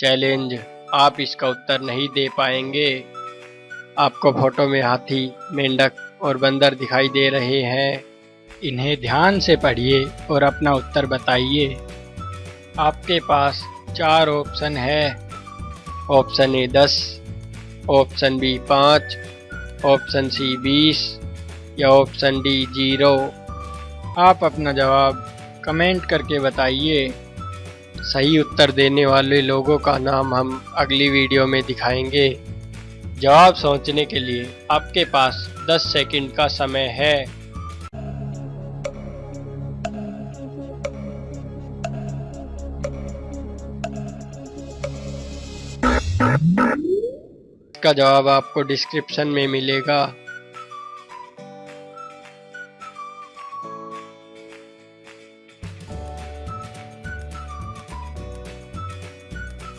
Challenge आप इसका उत्तर नहीं दे पाएँगे। आपको फ़ोटो में हाथी, मेंढक और बंदर दिखाई दे रहे हैं। इन्हें ध्यान से पढ़िए और अपना उत्तर बताइए। आपके पास चार ऑप्शन है। ऑप्शन ए दस, ऑप्शन बी पाँच, ऑप्शन सी बीस या ऑप्शन डी ज़ीरो। आप अपना जवाब कमेंट करके बताइए। सही उत्तर देने वाले लोगों का नाम हम अगली वीडियो में दिखाएँगे। जवाब सोचने के लिए आपके पास 10 सेकंड का समय है। इसका जवाब आपको डिस्क्रिप्शन में मिलेगा।